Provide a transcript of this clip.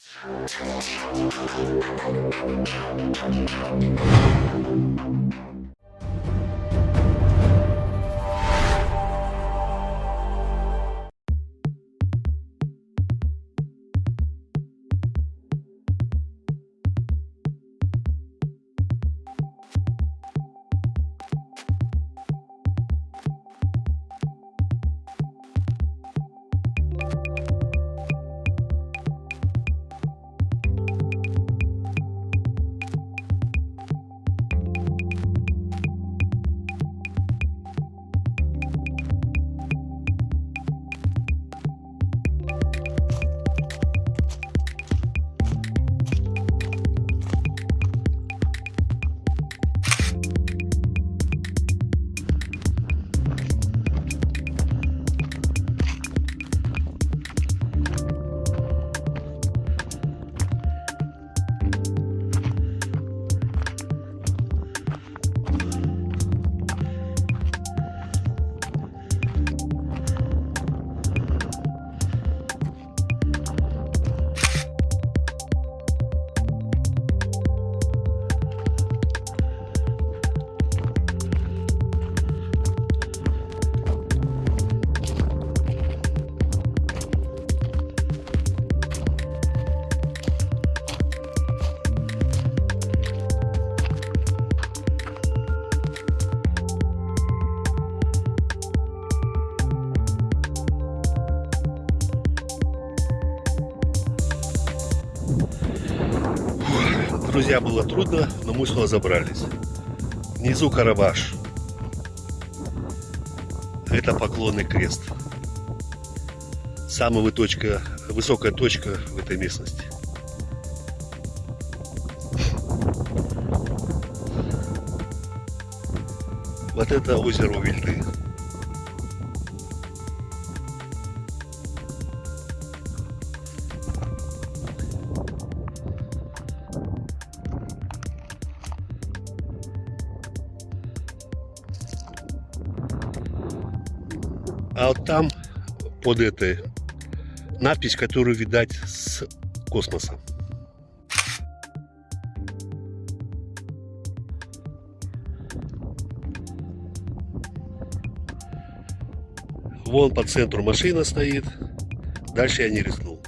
Thank you. Друзья, было трудно, но мы разобрались. Внизу Карабаш. Это поклонный крест. Самая точка, высокая точка в этой местности. Вот это озеро Вильды. А вот там, под этой, надпись, которую видать с космоса. Вон по центру машина стоит. Дальше я не рискнул.